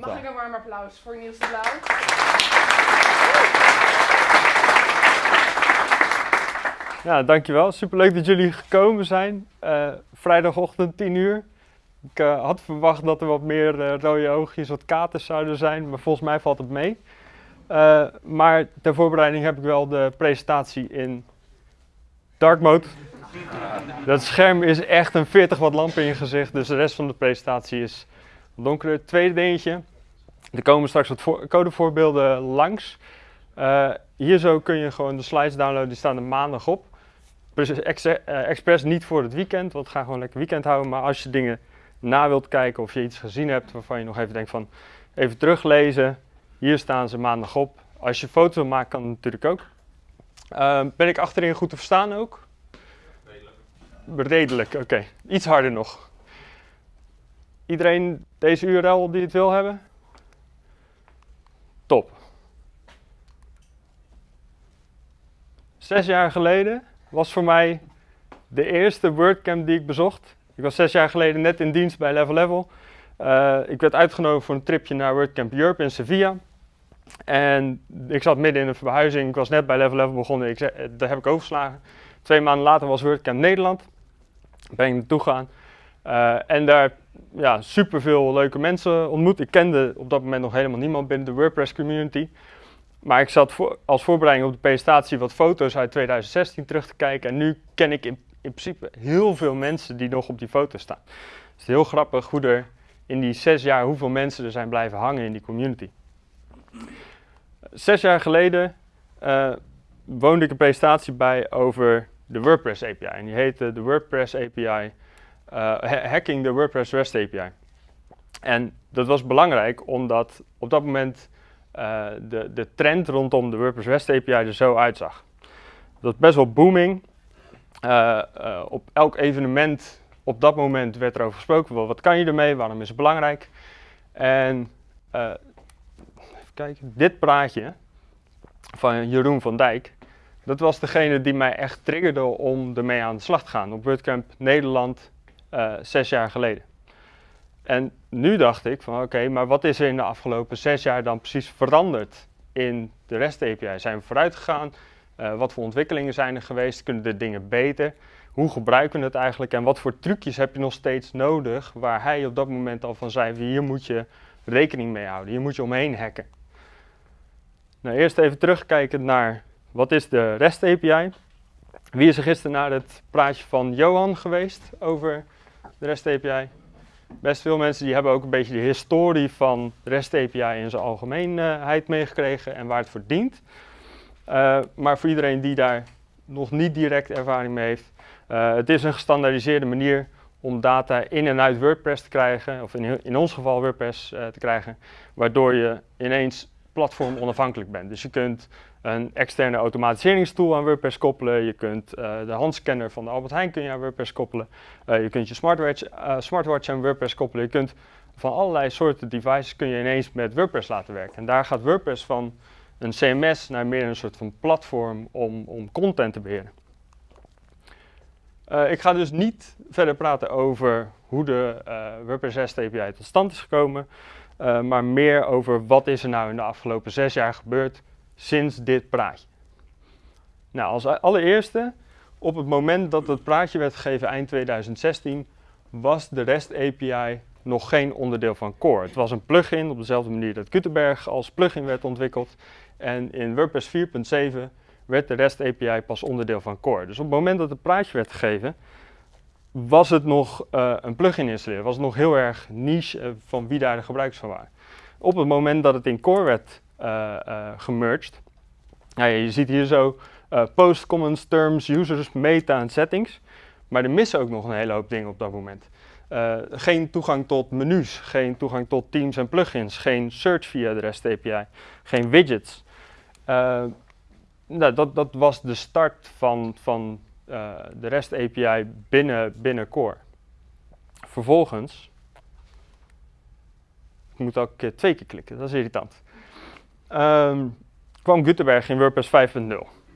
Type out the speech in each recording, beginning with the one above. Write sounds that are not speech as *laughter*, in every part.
Mag ik een warm applaus voor Niels de Blauw? Ja, dankjewel. Superleuk dat jullie gekomen zijn. Uh, vrijdagochtend 10 uur. Ik uh, had verwacht dat er wat meer uh, rode oogjes, wat katers zouden zijn, maar volgens mij valt het mee. maar ter voorbereiding heb ik wel de presentatie in dark mode. Dat scherm is echt een 40 watt lamp in je gezicht, dus de rest van de presentatie is donkerder. Tweede dingetje, er komen straks wat voor codevoorbeelden langs. hier zo kun je gewoon de slides downloaden, die staan er maandag op. Eh, expres niet voor het weekend, want ga gewoon lekker weekend houden. Maar als je dingen na wilt kijken of je iets gezien hebt waarvan je nog even denkt van even teruglezen. Hier staan ze maandag op. Als je foto maken kan het natuurlijk ook. Uh, ben ik achterin goed te verstaan ook? Redelijk. Redelijk, oké. Iets harder nog. Iedereen deze URL die het wil hebben? Top. Zes jaar geleden was voor mij de eerste WordCamp die ik bezocht. Ik was zes jaar geleden net in dienst bij Level Level. Uh, ik werd uitgenodigd voor een tripje naar WordCamp Europe in Sevilla. En ik zat midden in een verhuizing. Ik was net bij Level Level begonnen. Ik zei, eh, daar heb ik overgeslagen. Twee maanden later was WordCamp Nederland. Ben ik naartoe gegaan. Uh, en daar ja, superveel leuke mensen ontmoet. Ik kende op dat moment nog helemaal niemand binnen de WordPress community. Maar ik zat voor, als voorbereiding op de presentatie wat foto's uit 2016 terug te kijken. En nu ken ik in, in principe heel veel mensen die nog op die foto's staan. Het is heel grappig hoe er in die zes jaar hoeveel mensen er zijn blijven hangen in die community. Zes jaar geleden uh, woonde ik een presentatie bij over de WordPress API. En die heette de WordPress API, Hacking the WordPress REST API. En dat was belangrijk omdat op dat moment uh, de, de trend rondom de WordPress REST API er zo uitzag. Dat was best wel booming. Uh, uh, op elk evenement op dat moment werd er over gesproken. Wel, wat kan je ermee? Waarom is het belangrijk? En even kijken, dit praatje van Jeroen van Dijk, dat was degene die mij echt triggerde om ermee aan de slag te gaan op WordCamp Nederland zes jaar geleden. En nu dacht ik van oké, maar wat is er in de afgelopen zes jaar dan precies veranderd in de REST API? Zijn we vooruit gegaan? Uh, wat voor ontwikkelingen zijn er geweest? Kunnen de dingen beter? Hoe gebruiken we het eigenlijk? En wat voor trucjes heb je nog steeds nodig waar hij op dat moment al van zei, hier moet je rekening mee houden, hier moet je omheen hacken. Nou, eerst even terugkijken naar wat is de REST API? Wie is er gisteren naar het praatje van Johan geweest over de REST API? best veel mensen die hebben ook een beetje de historie van REST API in zijn algemeenheid meegekregen en waar het voor dient. Uh, maar voor iedereen die daar nog niet direct ervaring mee heeft, uh, het is een gestandaardiseerde manier om data in en uit WordPress te krijgen, of in, in ons geval WordPress uh, te krijgen, waardoor je ineens platform onafhankelijk bent. Dus je kunt een externe automatiseringstool aan WordPress koppelen. Je kunt uh, de handscanner van de Albert Heijn kun je aan WordPress koppelen. Uh, je kunt je smartwatch, uh, smartwatch aan WordPress koppelen. Je kunt van allerlei soorten devices kun je ineens met WordPress laten werken. En daar gaat WordPress van een CMS naar meer een soort van platform om, om content te beheren. ik ga dus niet verder praten over hoe de WordPress REST API tot stand is gekomen. maar meer over wat is er nou in de afgelopen zes jaar gebeurd sinds dit praatje? Nou, als allereerste, op het moment dat het praatje werd gegeven eind 2016, was de REST API nog geen onderdeel van Core. Het was een plugin op dezelfde manier dat Gutenberg als plugin werd ontwikkeld. En in WordPress 4.7 werd de REST API pas onderdeel van Core. Dus op het moment dat het praatje werd gegeven, was het nog uh, een plugin installeren. Was het nog heel erg niche uh, van wie daar de gebruikers van waren. Op het moment dat het in Core werd gemerged. Nou, je ziet hier zo uh, post, comments, terms, users, meta en settings. Maar er missen ook nog een hele hoop dingen op dat moment. geen toegang tot menus, geen toegang tot teams en plugins, geen search via de REST API, geen widgets. nou, dat, dat was de start van, van de REST API binnen, binnen Core. Vervolgens, ik moet ook twee keer klikken, dat is irritant um, kwam Gutenberg in WordPress 5.0,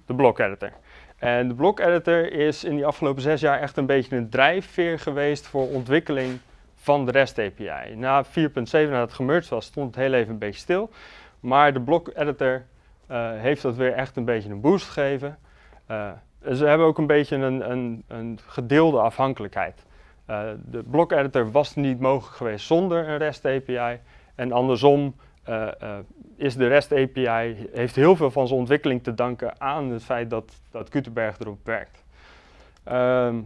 de block editor. En de block editor is in die afgelopen zes jaar echt een beetje een drijfveer geweest voor ontwikkeling van de REST API. Na 4.7, nadat het gemerged was, stond het heel even een beetje stil. Maar de block editor uh, heeft dat weer echt een beetje een boost gegeven. Uh, ze hebben ook een beetje een, een, een gedeelde afhankelijkheid. Uh, de block editor was niet mogelijk geweest zonder een REST API. En andersom is de REST API, heeft heel veel van zijn ontwikkeling te danken aan het feit dat, dat Gutenberg erop werkt. Ehm,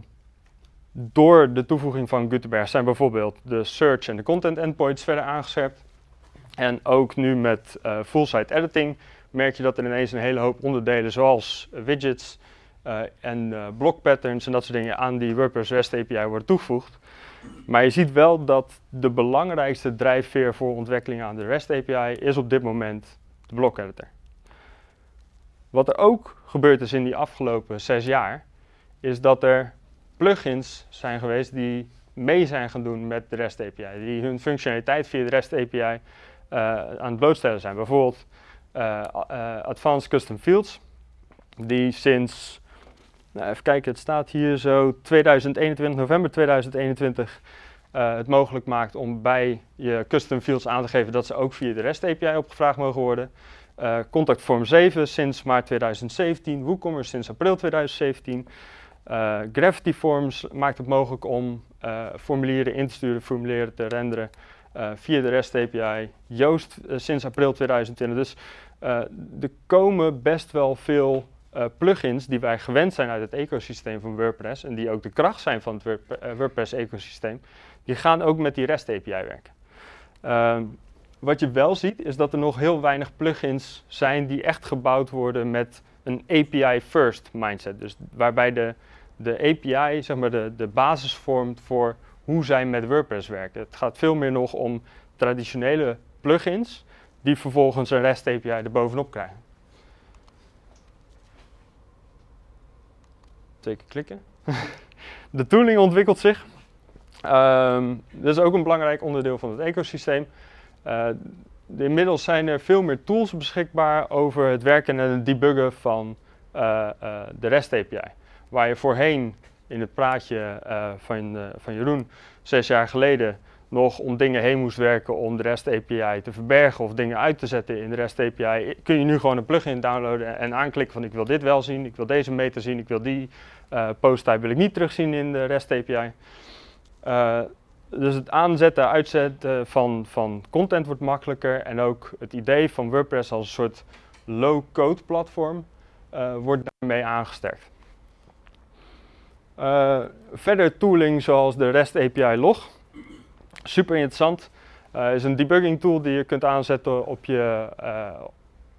door de toevoeging van Gutenberg zijn bijvoorbeeld de search en de content endpoints verder aangescherpt. En ook nu met uh, full-site editing merk je dat er ineens een hele hoop onderdelen zoals widgets en block patterns en dat soort dingen aan die WordPress REST API worden toegevoegd. Maar je ziet wel dat de belangrijkste drijfveer voor ontwikkeling aan de REST API is op dit moment de block editor. Wat er ook gebeurd is in die afgelopen zes jaar, is dat er plugins zijn geweest die mee zijn gaan doen met de REST API, die hun functionaliteit via de REST API uh, aan het blootstellen zijn. Bijvoorbeeld uh, uh, Advanced Custom Fields, die sinds, nou even kijken, het staat hier zo 2021, november 2021, het mogelijk maakt om bij je custom fields aan te geven dat ze ook via de REST API opgevraagd mogen worden. Contact Form 7 sinds maart 2017, WooCommerce sinds april 2017. Uh, Gravity Forms maakt het mogelijk om uh, formulieren in te sturen, formulieren te renderen uh, via de REST API. Joost sinds april 2020. Dus er komen best wel veel plugins die wij gewend zijn uit het ecosysteem van WordPress en die ook de kracht zijn van het WordPress ecosysteem, die gaan ook met die REST API werken. Ehm, wat je wel ziet is dat er nog heel weinig plugins zijn die echt gebouwd worden met een API first mindset. Dus waarbij de de API zeg maar, de, de basis vormt voor hoe zij met WordPress werken. Het gaat veel meer nog om traditionele plugins die vervolgens een REST API erbovenop krijgen. Zeker klikken. *laughs* de tooling ontwikkelt zich. Um, dat is ook een belangrijk onderdeel van het ecosysteem. Uh, inmiddels zijn er veel meer tools beschikbaar over het werken en het debuggen van uh, uh, de REST API. Waar je voorheen in het praatje van, van Jeroen zes jaar geleden nog om dingen heen moest werken om de REST API te verbergen of dingen uit te zetten in de REST API, kun je nu gewoon een plugin downloaden en aanklikken van ik wil dit wel zien, ik wil deze meta zien, ik wil die uh, post type wil ik niet terugzien in de REST API. dus het aanzetten, uitzetten van, van content wordt makkelijker en ook het idee van WordPress als een soort low-code platform wordt daarmee aangesterkt. Verder tooling zoals de REST API log. Super interessant. Is een debugging tool die je kunt aanzetten op je,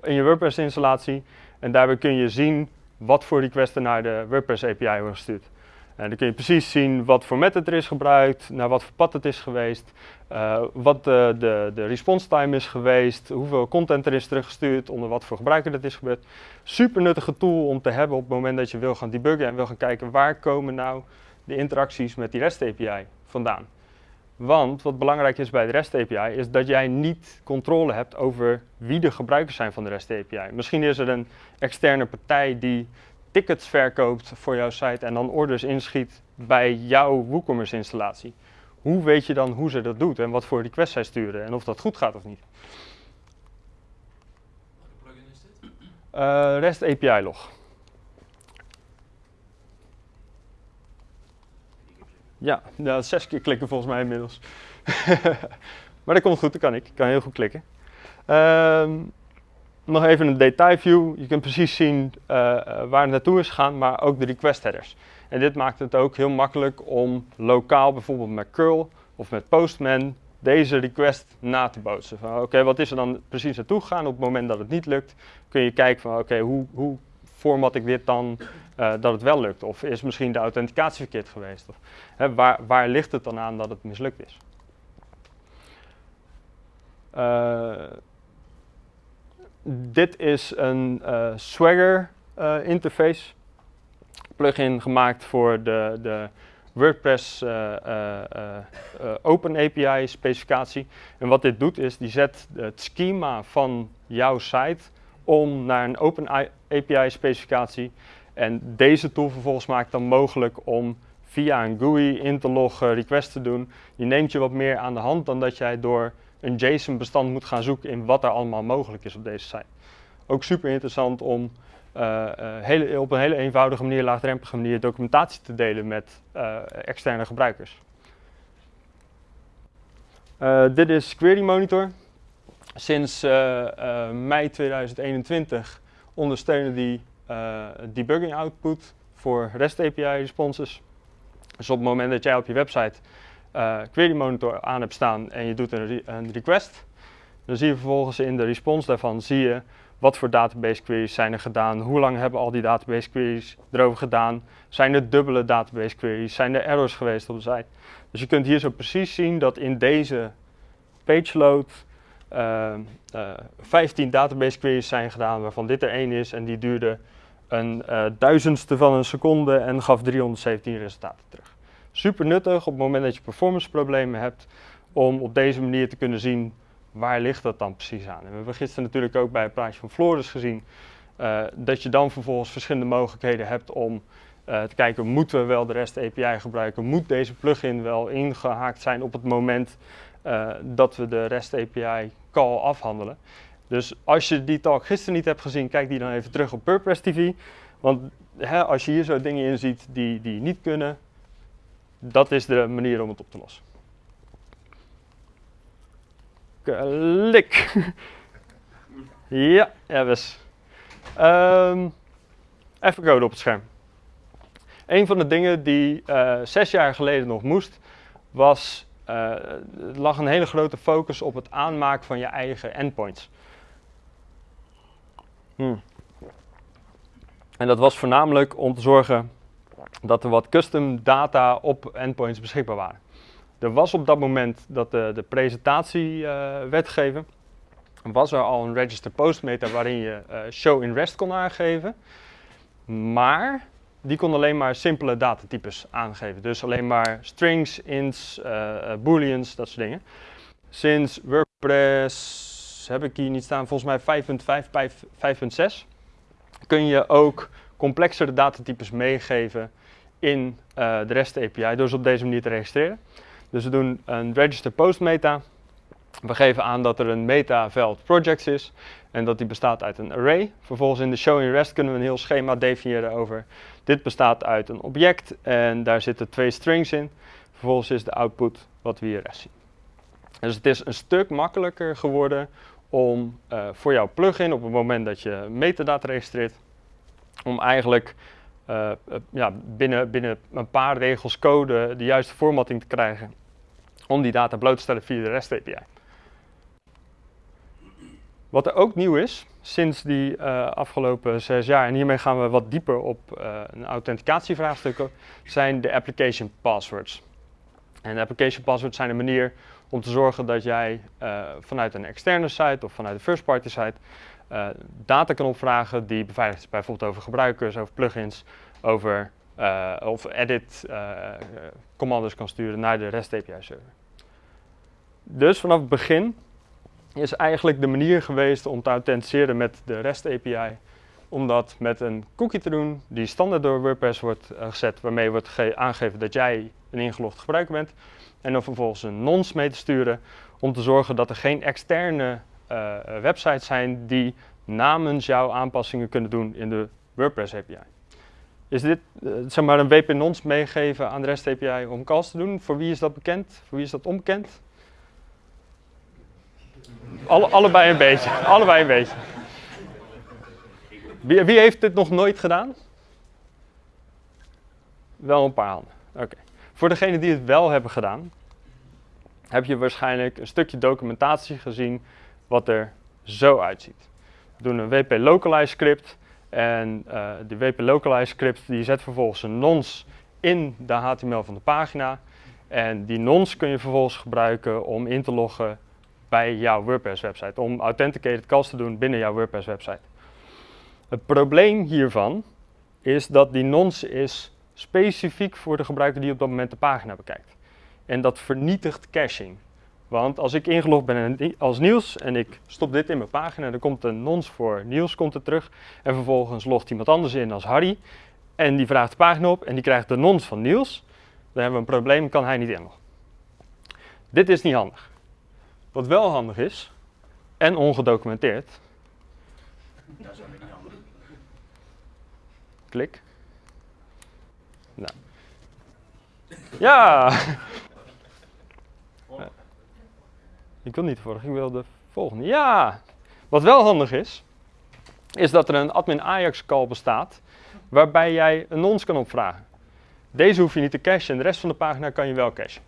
in je WordPress installatie. En daarbij kun je zien wat voor requesten naar de WordPress API worden gestuurd. En dan kun je precies zien wat voor method er is gebruikt, naar wat voor pad het is geweest, uh, wat de, de, de response time is geweest, hoeveel content er is teruggestuurd, onder wat voor gebruiker dat is gebeurd. Super nuttige tool om te hebben op het moment dat je wil gaan debuggen en wil gaan kijken waar komen nou de interacties met die REST API vandaan. Want wat belangrijk is bij de REST API is dat jij niet controle hebt over wie de gebruikers zijn van de REST API. Misschien is er een externe partij die tickets verkoopt voor jouw site en dan orders inschiet bij jouw WooCommerce installatie. Hoe weet je dan hoe ze dat doet en wat voor requests zij sturen en of dat goed gaat of niet? Welke plugin is dit? Uh, REST API log. Ja, zes keer klikken volgens mij inmiddels. *laughs* maar dat komt goed, dat kan ik. Ik kan heel goed klikken. Uh, nog even een detailview. Je kunt precies zien uh, waar het naartoe is gegaan, maar ook de request headers. En dit maakt het ook heel makkelijk om lokaal, bijvoorbeeld met curl of met Postman, deze request na te bootsen. Oké, wat is er dan precies naartoe gegaan? Op het moment dat het niet lukt, kun je kijken van oké, hoe, hoe format ik dit dan uh, dat het wel lukt? Of is misschien de authenticatie verkeerd geweest? Of, hè, waar, waar ligt het dan aan dat het mislukt is? Uh, dit is een uh, Swagger interface plugin gemaakt voor de, de WordPress uh, Open API specificatie. En wat dit doet is, die zet het schema van jouw site om naar een Open API specificatie. En deze tool vervolgens maakt dan mogelijk om via een GUI in te loggen, requests te doen, die neemt je wat meer aan de hand dan dat jij door een JSON-bestand moet gaan zoeken in wat er allemaal mogelijk is op deze site. Ook super interessant om uh, hele, op een hele eenvoudige manier, laagdrempelige manier, documentatie te delen met uh, externe gebruikers. dit is Query Monitor. Sinds mei 2021 ondersteunen die debugging output voor REST API responses. Dus op het moment dat jij op je website uh, Query Monitor aan hebt staan en je doet een, een, request, dan zie je vervolgens in de response daarvan zie je wat voor database queries zijn er gedaan, hoe lang hebben al die database queries erover gedaan, zijn er dubbele database queries, zijn er errors geweest op de site. Dus je kunt hier zo precies zien dat in deze page load uh, uh, 15 database queries zijn gedaan, waarvan dit er één is en die duurde een uh, duizendste van een seconde en gaf 317 resultaten terug. Super nuttig op het moment dat je performance problemen hebt, om op deze manier te kunnen zien waar ligt dat dan precies aan. We hebben gisteren natuurlijk ook bij het plaatje van Floris gezien, uh, dat je dan vervolgens verschillende mogelijkheden hebt om uh, te kijken, moeten we wel de REST API gebruiken? Moet deze plugin wel ingehaakt zijn op het moment dat we de REST API call afhandelen? Dus als je die talk gisteren niet hebt gezien, kijk die dan even terug op WordPress TV. Want hè, als je hier zo dingen in ziet die, die niet kunnen, dat is de manier om het op te lossen. Klik. ja, ja. Um, even code op het scherm. Een van de dingen die uh, zes jaar geleden nog moest, was, uh, lag een hele grote focus op het aanmaken van je eigen endpoints. En dat was voornamelijk om te zorgen dat er wat custom data op endpoints beschikbaar waren. Er was op dat moment dat de, de presentatie uh, werd gegeven, was er al een register post meta waarin je uh, show in rest kon aangeven. Maar die kon alleen maar simpele datatypes aangeven. Dus alleen maar strings, ints, uh, booleans, dat soort dingen. Sinds WordPress heb ik hier niet staan, volgens mij 5.5, 5.6, kun je ook complexere datatypes meegeven in uh, de REST API door ze op deze manier te registreren. Dus we doen een register post meta. We geven aan dat er een meta veld projects is en dat die bestaat uit een array. Vervolgens in de show in REST kunnen we een heel schema definiëren over dit bestaat uit een object en daar zitten twee strings in. Vervolgens is de output wat we hier rechts zien. Dus het is een stuk makkelijker geworden om uh, voor jouw plugin op het moment dat je metadata registreert, om eigenlijk uh, ja, binnen, binnen een paar regels code de juiste formatting te krijgen om die data bloot te stellen via de REST API. Wat er ook nieuw is sinds die uh, afgelopen zes jaar, en hiermee gaan we wat dieper op een authenticatievraagstuk, zijn de application passwords. En de application passwords zijn een manier om te zorgen dat jij uh, vanuit een externe site of vanuit een first-party site uh, data kan opvragen die beveiligd is, bijvoorbeeld over gebruikers, over plugins, over uh, of edit commando's kan sturen naar de REST API server. Dus vanaf het begin is eigenlijk de manier geweest om te authenticeren met de REST API om dat met een cookie te doen die standaard door WordPress wordt gezet, waarmee wordt aangegeven dat jij een ingelogd gebruiker bent en dan vervolgens een nonce mee te sturen om te zorgen dat er geen externe uh, websites zijn die namens jou aanpassingen kunnen doen in de WordPress API. Is dit uh, zeg maar een WP nonce meegeven aan de REST API om calls te doen? Voor wie is dat bekend? Voor wie is dat onbekend? Alle, allebei een beetje. *laughs* allebei een beetje. Wie, wie, heeft dit nog nooit gedaan? Wel een paar handen. Oké. Voor degenen die het wel hebben gedaan, heb je waarschijnlijk een stukje documentatie gezien wat er zo uitziet. We doen een WP Localize script en uh, die WP Localize script die zet vervolgens een nonce in de HTML van de pagina. En die nonce kun je vervolgens gebruiken om in te loggen bij jouw WordPress website, om authenticated calls te doen binnen jouw WordPress website. Het probleem hiervan is dat die nonce is specifiek voor de gebruiker die op dat moment de pagina bekijkt. En dat vernietigt caching. Want als ik ingelogd ben als Niels en ik stop dit in mijn pagina, dan komt een nonce voor Niels komt er terug. En vervolgens logt iemand anders in als Harry. En die vraagt de pagina op en die krijgt de nonce van Niels. Dan hebben we een probleem, kan hij niet inloggen. Dit is niet handig. Wat wel handig is, en ongedocumenteerd. Dat is niet handig. Klik. Nou. Ja! Ik wil niet de vorige, ik wil de volgende. Ja! Wat wel handig is, is dat er een admin Ajax call bestaat waarbij jij een nons kan opvragen. Deze hoef je niet te cachen en de rest van de pagina kan je wel cachen.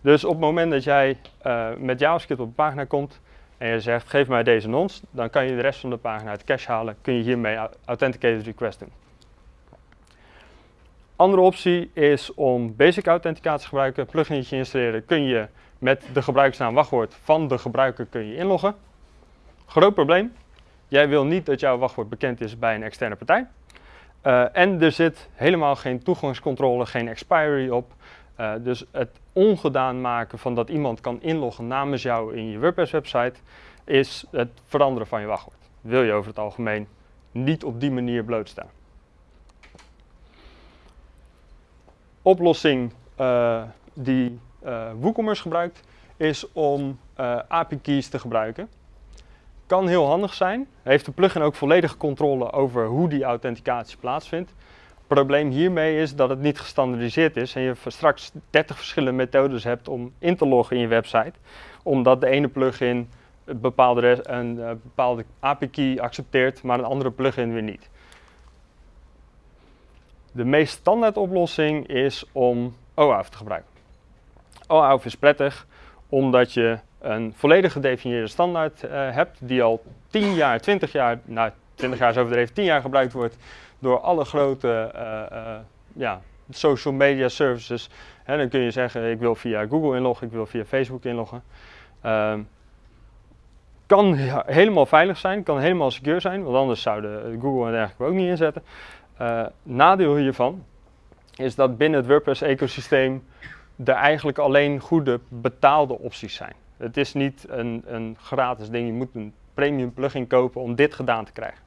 Dus op het moment dat jij uh, met JavaScript op een pagina komt en je zegt geef mij deze nons, dan kan je de rest van de pagina uit cache halen, kun je hiermee authenticated request doen. Andere optie is om basic authenticatie te gebruiken, pluginetje installeren, kun je met de gebruikersnaam wachtwoord van de gebruiker kun je inloggen. Groot probleem, jij wil niet dat jouw wachtwoord bekend is bij een externe partij. Uh, en er zit helemaal geen toegangscontrole, geen expiry op. Uh, dus het ongedaan maken van dat iemand kan inloggen namens jou in je WordPress website is het veranderen van je wachtwoord. Wil je over het algemeen niet op die manier blootstaan. Oplossing uh, die WooCommerce gebruikt is om API keys te gebruiken. Kan heel handig zijn. Heeft de plugin ook volledige controle over hoe die authenticatie plaatsvindt. Probleem hiermee is dat het niet gestandardiseerd is en je straks 30 verschillende methodes hebt om in te loggen in je website. Omdat de ene plugin een bepaalde, een, bepaalde API-key accepteert, maar een andere plugin weer niet. De meest standaard oplossing is om OAuth te gebruiken. OAuth is prettig omdat je een volledig gedefinieerde standaard uh, hebt die al 10 jaar, 20 jaar, nou 20 jaar is overdreven, 10 jaar gebruikt wordt door alle grote uh, uh, ja, social media services. Hè, dan kun je zeggen ik wil via Google inloggen, ik wil via Facebook inloggen. Ehm, kan helemaal veilig zijn, kan helemaal secure zijn, want anders zouden Google en dergelijke ook niet inzetten. Nadeel hiervan is dat binnen het WordPress ecosysteem er eigenlijk alleen goede betaalde opties zijn. Het is niet een, een gratis ding, je moet een premium plugin kopen om dit gedaan te krijgen.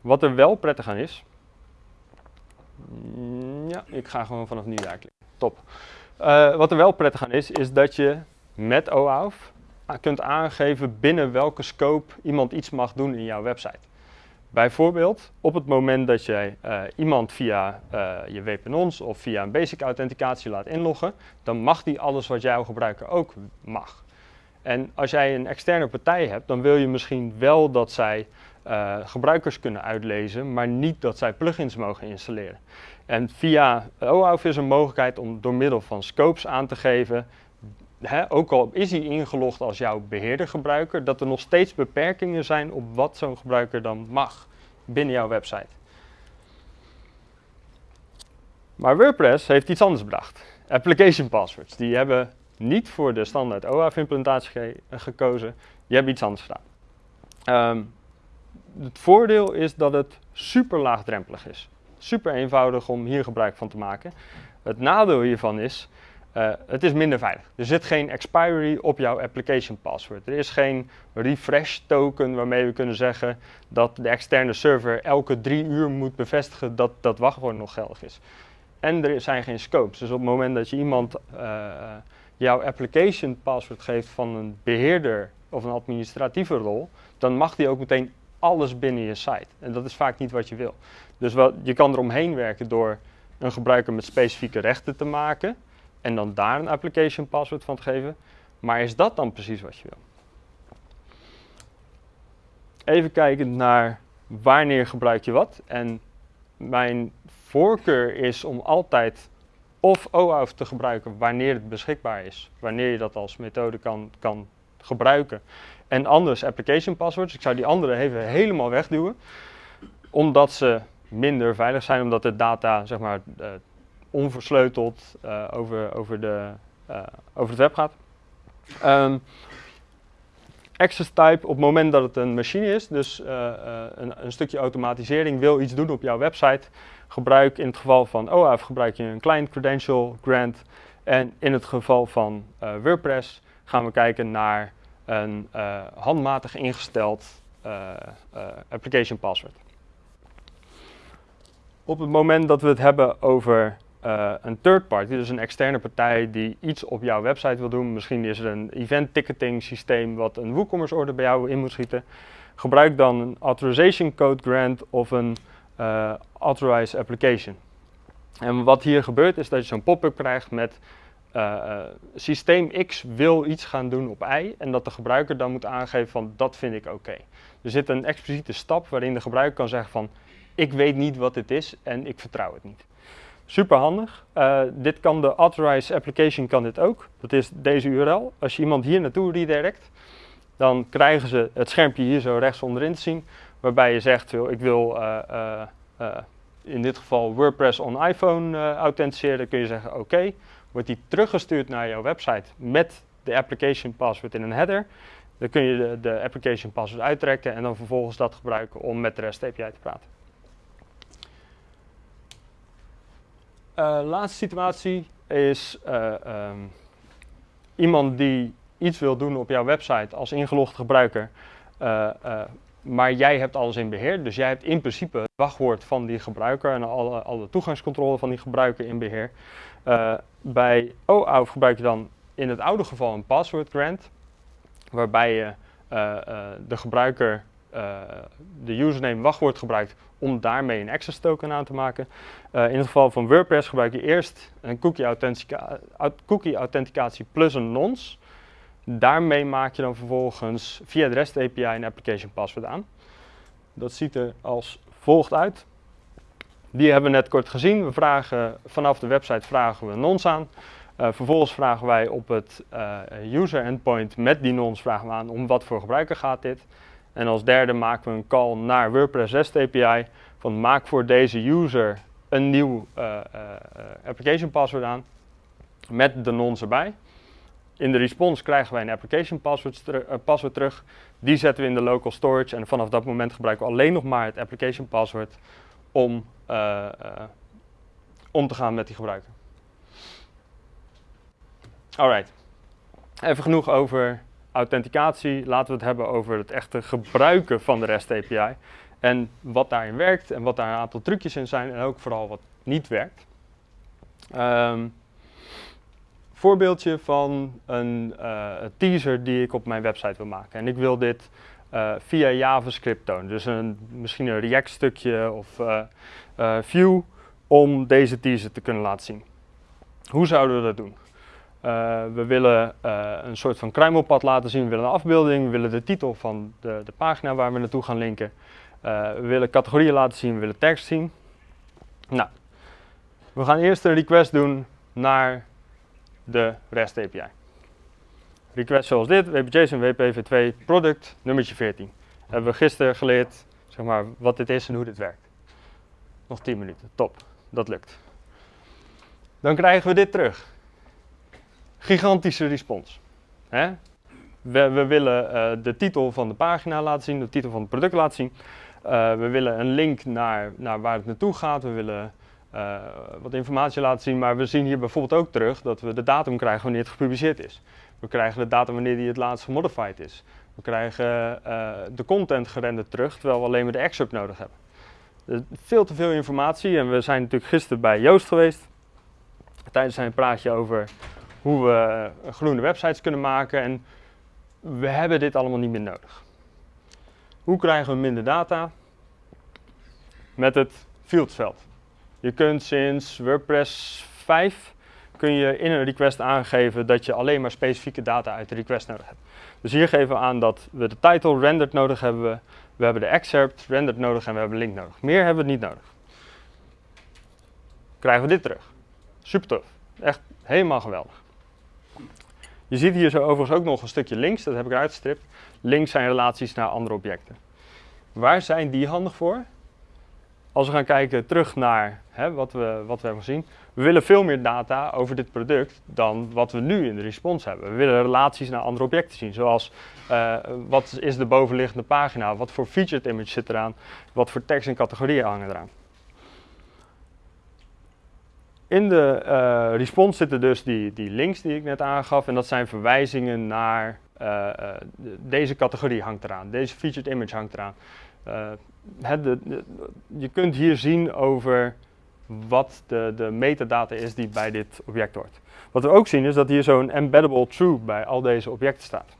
Wat er wel prettig aan is, mm, ja, ik ga gewoon vanaf nu daar klikken. Top. Uh, wat er wel prettig aan is, is dat je met OAuth kunt aangeven binnen welke scope iemand iets mag doen in jouw website. Bijvoorbeeld, op het moment dat jij uh, iemand via uh, je WPNONS of via een basic authenticatie laat inloggen, dan mag die alles wat jouw gebruiker ook mag. En als jij een externe partij hebt, dan wil je misschien wel dat zij uh, gebruikers kunnen uitlezen, maar niet dat zij plugins mogen installeren. En via OAuth is een mogelijkheid om door middel van scopes aan te geven ook al is hij ingelogd als jouw beheerdergebruiker, dat er nog steeds beperkingen zijn op wat zo'n gebruiker dan mag binnen jouw website. Maar WordPress heeft iets anders bedacht. Application passwords. Die hebben niet voor de standaard OAuth implementatie ge gekozen, die hebben iets anders gedaan. Um, het voordeel is dat het super laagdrempelig is. Super eenvoudig om hier gebruik van te maken. Het nadeel hiervan is uh, het is minder veilig. Er zit geen expiry op jouw application password. Er is geen refresh token waarmee we kunnen zeggen dat de externe server elke drie uur moet bevestigen dat dat wachtwoord nog geldig is. En er zijn geen scopes. Dus op het moment dat je iemand uh, jouw application password geeft van een beheerder of een administratieve rol, dan mag die ook meteen alles binnen je site. En dat is vaak niet wat je wil. Dus je kan eromheen werken door een gebruiker met specifieke rechten te maken en dan daar een application password van te geven. Maar is dat dan precies wat je wil? Even kijken naar wanneer gebruik je wat. En mijn voorkeur is om altijd of OAuth te gebruiken wanneer het beschikbaar is. Wanneer je dat als methode kan, kan gebruiken. En anders application passwords. Ik zou die andere even helemaal wegduwen. Omdat ze minder veilig zijn, omdat de data zeg maar, uh, onversleuteld uh, over, over, de, uh, over het web gaat. Um, access type, op het moment dat het een machine is, dus uh, een, een, stukje automatisering wil iets doen op jouw website, gebruik in het geval van OAuth gebruik je een client credential grant. En in het geval van WordPress gaan we kijken naar een handmatig ingesteld application password. Op het moment dat we het hebben over eh, een third party, dus een externe partij die iets op jouw website wil doen. Misschien is er een event ticketing systeem wat een WooCommerce order bij jou in moet schieten. Gebruik dan een authorization code grant of een uh, authorized application. En wat hier gebeurt is dat je zo'n pop-up krijgt met uh, systeem X wil iets gaan doen op Y en dat de gebruiker dan moet aangeven van dat vind ik oké. Er zit een expliciete stap waarin de gebruiker kan zeggen van ik weet niet wat dit is en ik vertrouw het niet. Super handig. Uh, dit kan de authorized application kan dit ook. Dat is deze URL. Als je iemand hier naartoe redirect, dan krijgen ze het schermpje hier zo rechts onderin te zien, waarbij je zegt ik wil uh, uh, in dit geval WordPress on iPhone authenticeren. Dan kun je zeggen oké wordt die teruggestuurd naar jouw website met de application password in een header. Dan kun je de, de application password uittrekken en dan vervolgens dat gebruiken om met de REST API te praten. Uh, laatste situatie is uh, um, iemand die iets wil doen op jouw website als ingelogd gebruiker, uh, maar jij hebt alles in beheer. Dus jij hebt in principe het wachtwoord van die gebruiker en alle, alle toegangscontrole van die gebruiker in beheer. Bij OAuth gebruik je dan in het oude geval een password grant, waarbij je de gebruiker de username wachtwoord gebruikt om daarmee een access token aan te maken. in het geval van WordPress gebruik je eerst een cookie, authentica cookie authenticatie plus een nonce. Daarmee maak je dan vervolgens via de REST API een application password aan. Dat ziet er als volgt uit. Die hebben we net kort gezien. We vragen, vanaf de website vragen we nons aan. Uh, vervolgens vragen wij op het user endpoint met die nons vragen we aan om wat voor gebruiker gaat dit. En als derde maken we een call naar WordPress REST API van maak voor deze user een nieuw uh, application password aan met de nons erbij. In de response krijgen wij een application password, password terug. Die zetten we in de local storage en vanaf dat moment gebruiken we alleen nog maar het application password om, om te gaan met die gebruiker. Alright, even genoeg over authenticatie. Laten we het hebben over het echte gebruiken van de REST API. En wat daarin werkt en wat daar een aantal trucjes in zijn en ook vooral wat niet werkt. Um, voorbeeldje van een uh, teaser die ik op mijn website wil maken. En ik wil dit uh, via JavaScript tonen. Dus een, misschien een React stukje of uh, Vue om deze teaser te kunnen laten zien. Hoe zouden we dat doen? We willen een soort van kruimelpad laten zien, we willen een afbeelding, we willen de titel van de, de pagina waar we naartoe gaan linken. we willen categorieën laten zien, we willen tekst zien. Nou, we gaan eerst een request doen naar de REST API. Request zoals dit, WPJSON, WPV2, product, nummertje 14. Hebben we gisteren geleerd zeg maar, wat dit is en hoe dit werkt. Nog 10 minuten, top, dat lukt. Dan krijgen we dit terug. Gigantische respons. Hè? We, we, willen uh, de titel van de pagina laten zien, de titel van het product laten zien. Uh, we willen een link naar, naar waar het naartoe gaat. We willen uh, wat informatie laten zien, maar we zien hier bijvoorbeeld ook terug dat we de datum krijgen wanneer het gepubliceerd is. We krijgen de datum wanneer die het laatst gemodified is. We krijgen de content gerenderd terug, terwijl we alleen maar de excerpt nodig hebben. Veel te veel informatie en we zijn natuurlijk gisteren bij Joost geweest. Tijdens zijn praatje over hoe we groene websites kunnen maken en we hebben dit allemaal niet meer nodig. Hoe krijgen we minder data? Met het fieldsveld. Je kunt sinds WordPress 5 kun je in een request aangeven dat je alleen maar specifieke data uit de request nodig hebt. Dus hier geven we aan dat we de title rendered nodig hebben, we hebben de excerpt rendered nodig en we hebben link nodig. Meer hebben we niet nodig. Krijgen we dit terug. Super tof. Echt helemaal geweldig. Je ziet hier zo overigens ook nog een stukje links, dat heb ik eruit gestript. Links zijn relaties naar andere objecten. Waar zijn die handig voor? Als we gaan kijken terug naar hè, wat, we, wat we hebben gezien, we willen veel meer data over dit product dan wat we nu in de respons hebben. We willen relaties naar andere objecten zien, zoals uh, wat is de bovenliggende pagina, wat voor featured image zit eraan, wat voor tekst en categorieën hangen eraan. In de uh, respons zitten dus die, die links die ik net aangaf en dat zijn verwijzingen naar uh, deze categorie hangt eraan, deze featured image hangt eraan. De, je kunt hier zien over wat de, de metadata is die bij dit object hoort. Wat we ook zien is dat hier zo'n embeddable true bij al deze objecten staat.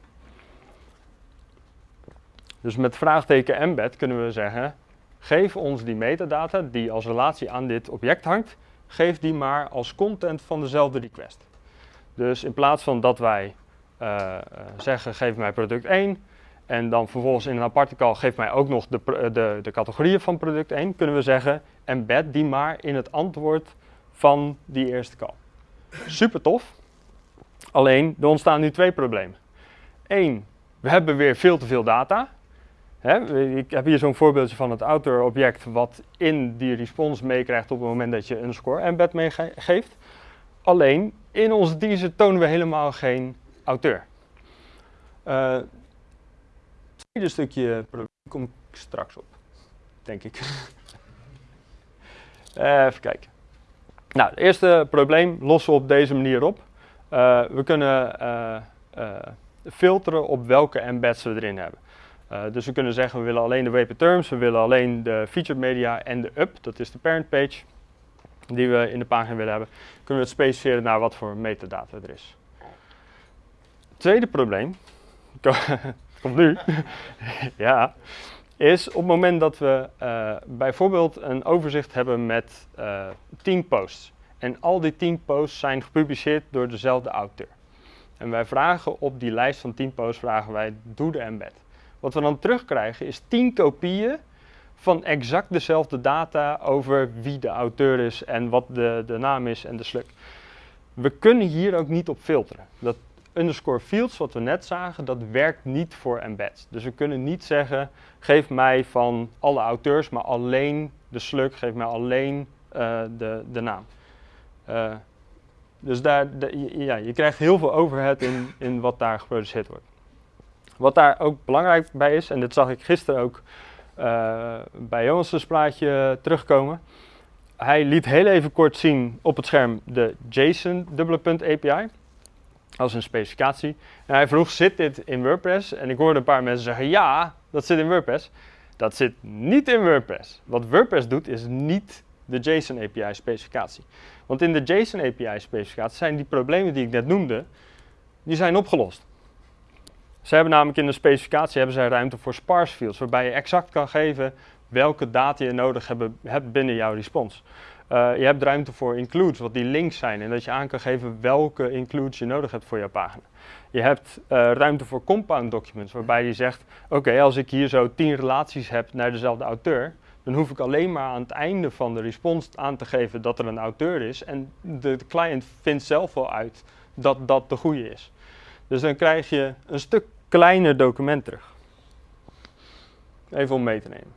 Dus met vraagteken embed kunnen we zeggen, geef ons die metadata die als relatie aan dit object hangt, geef die maar als content van dezelfde request. Dus in plaats van dat wij uh, zeggen, geef mij product 1, en dan vervolgens in een aparte call geef mij ook nog de, de, de categorieën van product 1, kunnen we zeggen, embed die maar in het antwoord van die eerste call. Super tof. Alleen, er ontstaan nu twee problemen. Eén, we hebben weer veel te veel data. Ik heb hier zo'n voorbeeldje van het autor-object wat in die response meekrijgt op het moment dat je een score embed meegeeft. Alleen, in onze teaser tonen we helemaal geen auteur. Uh, het tweede stukje kom ik straks op, denk ik. *laughs* Even kijken. Nou, het eerste probleem lossen we op deze manier op. Uh, we kunnen filteren op welke embeds we erin hebben. Dus we kunnen zeggen we willen alleen de WP terms, we willen alleen de featured media en de up, dat is de parent page die we in de pagina willen hebben. Kunnen we het specificeren naar wat voor metadata er is. Tweede probleem, *laughs* komt nu, *laughs* ja, is op het moment dat we uh, bijvoorbeeld een overzicht hebben met uh, 10 posts. En al die 10 posts zijn gepubliceerd door dezelfde auteur. En wij vragen op die lijst van 10 posts, vragen wij, doe de embed. Wat we dan terugkrijgen is 10 kopieën van exact dezelfde data over wie de auteur is en wat de, de naam is en de sluk. We kunnen hier ook niet op filteren. Dat underscore fields, wat we net zagen, dat werkt niet voor embeds. Dus we kunnen niet zeggen, geef mij van alle auteurs, maar alleen de slug, geef mij alleen uh, de, de naam. Uh, dus daar, ja, je krijgt heel veel overhead in, in wat daar geproduceerd wordt. Wat daar ook belangrijk bij is, en dit zag ik gisteren ook uh, bij Jonas' plaatje terugkomen. Hij liet heel even kort zien op het scherm de JSON API als een specificatie. En hij vroeg, zit dit in WordPress? En ik hoorde een paar mensen zeggen, ja, dat zit in WordPress. Dat zit niet in WordPress. Wat WordPress doet, is niet de JSON API specificatie. Want in de JSON API specificatie zijn die problemen die ik net noemde, die zijn opgelost. Ze hebben namelijk in de specificatie hebben zij ruimte voor sparse fields, waarbij je exact kan geven welke data je nodig hebt binnen jouw response. Uh, je hebt ruimte voor includes, wat die links zijn, en dat je aan kan geven welke includes je nodig hebt voor jouw pagina. Je hebt uh, ruimte voor compound documents, waarbij je zegt, oké, als ik hier zo tien relaties heb naar dezelfde auteur, dan hoef ik alleen maar aan het einde van de response aan te geven dat er een auteur is. En de client vindt zelf wel uit dat dat de goede is. Dus dan krijg je een stuk kleiner document terug. Even om mee te nemen.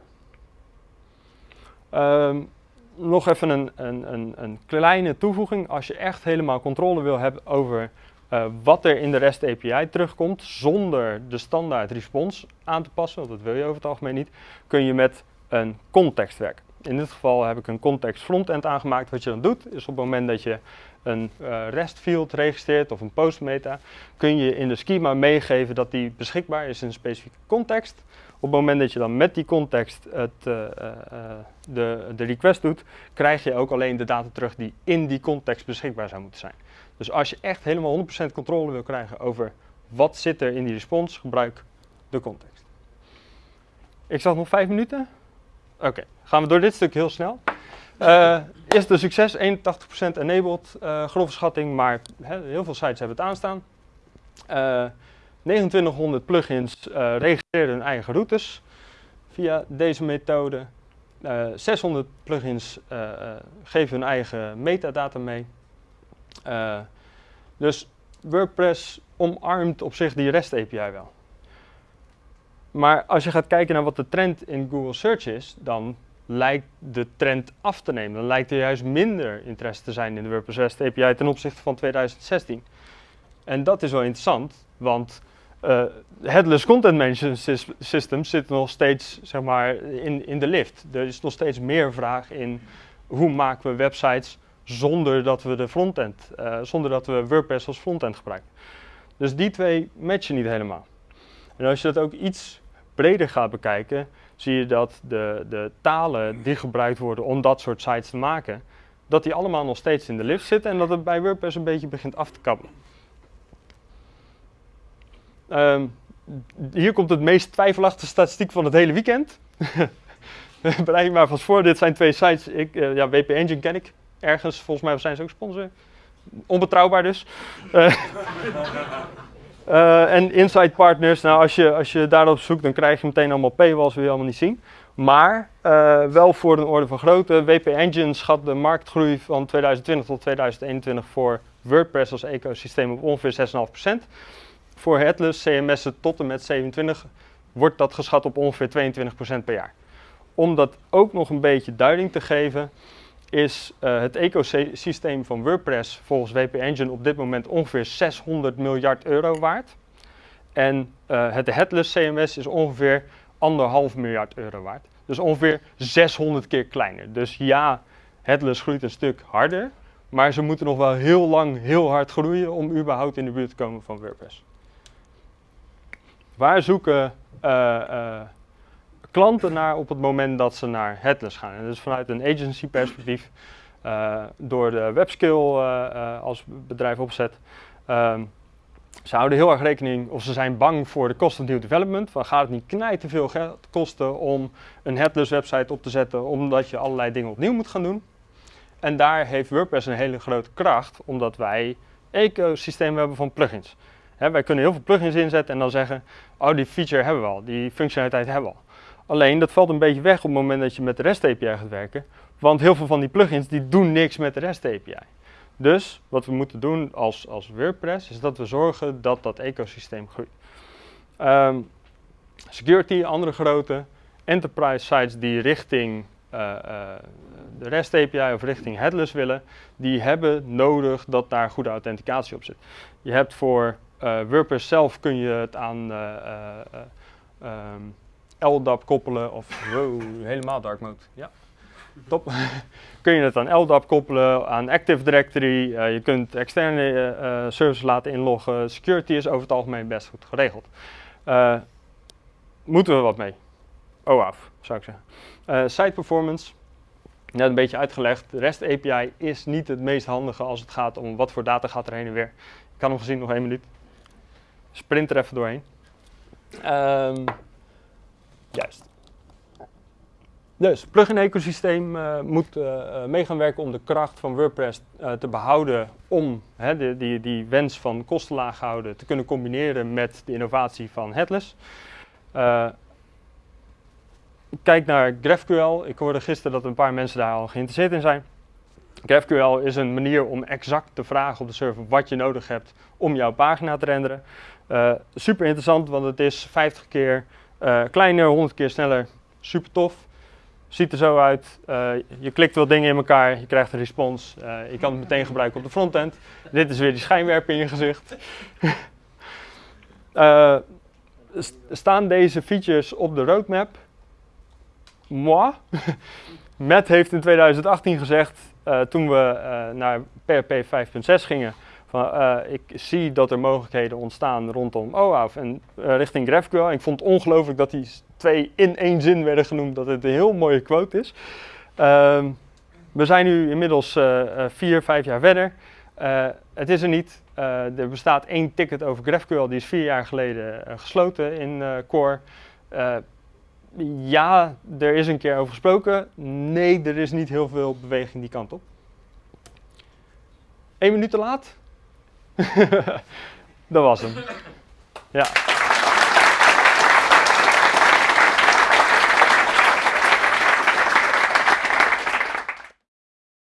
Um, nog even een, een, een, een, kleine toevoeging. Als je echt helemaal controle wil hebben over uh, wat er in de REST API terugkomt, zonder de standaard response aan te passen, want dat wil je over het algemeen niet, kun je met een context werken. In dit geval heb ik een context frontend aangemaakt. Wat je dan doet, is op het moment dat je een uh, REST field registreert of een post meta, kun je in de schema meegeven dat die beschikbaar is in een specifieke context. Op het moment dat je dan met die context het, uh, uh, de, de request doet, krijg je ook alleen de data terug die in die context beschikbaar zou moeten zijn. Dus als je echt helemaal 100% controle wil krijgen over wat zit er in die response, gebruik de context. Ik zag nog vijf minuten. Oké, gaan we door dit stuk heel snel. Uh, eerst de succes, 81% enabled, uh, grove schatting, maar he, heel veel sites hebben het aanstaan. Uh, 2900 plugins uh, registreren hun eigen routes via deze methode. 600 plugins geven hun eigen metadata mee. dus WordPress omarmt op zich die REST API wel. Maar als je gaat kijken naar wat de trend in Google Search is, dan lijkt de trend af te nemen. Dan lijkt er juist minder interesse te zijn in de WordPress REST API ten opzichte van 2016. En dat is wel interessant, want uh, headless content management systems zitten nog steeds zeg maar, in, in de lift. Er is nog steeds meer vraag in hoe maken we websites zonder dat we de frontend, uh, zonder dat we WordPress als frontend gebruiken. Dus die twee matchen niet helemaal. En als je dat ook iets breder gaat bekijken, zie je dat de, de talen die gebruikt worden om dat soort sites te maken, dat die allemaal nog steeds in de lift zitten en dat het bij WordPress een beetje begint af te kabbelen. Ehm, hier komt het meest twijfelachtige statistiek van het hele weekend. *laughs* Bereid maar vast voor, dit zijn twee sites. Ik, uh, ja, WP Engine ken ik ergens, volgens mij zijn ze ook sponsor. Onbetrouwbaar dus. Uh, *laughs* en Insight Partners, nou als je, als je daarop zoekt, dan krijg je meteen allemaal paywalls, wil je allemaal niet zien. Maar uh, wel voor een orde van grootte. WP Engine schat de marktgroei van 2020 tot 2021 voor WordPress als ecosysteem op ongeveer 6,5%. Voor Headless CMS'en tot en met 27 wordt dat geschat op ongeveer 22% per jaar. Om dat ook nog een beetje duiding te geven, is uh, het ecosysteem van WordPress volgens WP Engine op dit moment ongeveer 600 miljard euro waard. En uh, het Headless CMS is ongeveer anderhalf miljard euro waard. Dus ongeveer 600 keer kleiner. Dus ja, Headless groeit een stuk harder, maar ze moeten nog wel heel lang heel hard groeien om überhaupt in de buurt te komen van WordPress. Waar zoeken uh, klanten naar op het moment dat ze naar headless gaan. En dus vanuit een agency perspectief, uh, door de webskill uh, uh, als bedrijf opzet. Um, ze houden heel erg rekening, of ze zijn bang voor de kosten van nieuw development. Van gaat het niet knijt te veel kosten om een headless website op te zetten, omdat je allerlei dingen opnieuw moet gaan doen. En daar heeft WordPress een hele grote kracht, omdat wij ecosysteem hebben van plugins. Wij kunnen heel veel plugins inzetten en dan zeggen, oh die feature hebben we al, die functionaliteit hebben we al. Alleen dat valt een beetje weg op het moment dat je met de REST API gaat werken. Want heel veel van die plugins die doen niks met de REST API. Dus wat we moeten doen als, als WordPress is dat we zorgen dat dat ecosysteem groeit. Um, security, andere grote enterprise sites die richting uh, uh, de REST API of richting headless willen, die hebben nodig dat daar goede authenticatie op zit. Je hebt voor uh, WordPress zelf kun je het aan um, LDAP koppelen of wow, helemaal dark mode. Ja. Top. *laughs* Kun je het aan LDAP koppelen, aan Active Directory. Uh, je kunt externe uh, services laten inloggen. Security is over het algemeen best goed geregeld. Moeten we wat mee? Oh, af, zou ik zeggen. site performance. Net een beetje uitgelegd. De REST API is niet het meest handige als het gaat om wat voor data gaat er heen en weer. Ik kan hem gezien nog één minuut. Sprint er even doorheen. Um, Juist. Dus, plugin-ecosysteem uh, moet uh, mee gaan werken om de kracht van WordPress te behouden om hè, die, die wens van kostenlaag houden te kunnen combineren met de innovatie van Headless. kijk naar GraphQL. Ik hoorde gisteren dat een paar mensen daar al geïnteresseerd in zijn. GraphQL is een manier om exact te vragen op de server wat je nodig hebt om jouw pagina te renderen. super interessant, want het is 50 keer uh, kleiner, 100 keer sneller, super tof. Ziet er zo uit. Uh, je klikt wat dingen in elkaar, je krijgt een respons. Uh, je kan het meteen gebruiken op de frontend. Dit is weer die schijnwerper in je gezicht. *laughs* staan deze features op de roadmap? Moi. *laughs* Matt heeft in 2018 gezegd, toen we naar PHP 5.6 gingen, van, uh, ik zie dat er mogelijkheden ontstaan rondom OAuth en uh, richting GraphQL. Ik vond het ongelooflijk dat die twee in één zin werden genoemd, dat het een heel mooie quote is. Uh, we zijn nu inmiddels uh, vier, vijf jaar verder. het is er niet. er bestaat één ticket over GraphQL, die is vier jaar geleden gesloten in Core. ja, er is een keer over gesproken. Nee, er is niet heel veel beweging die kant op. Eén minuut te laat? *laughs* dat was hem. Ja.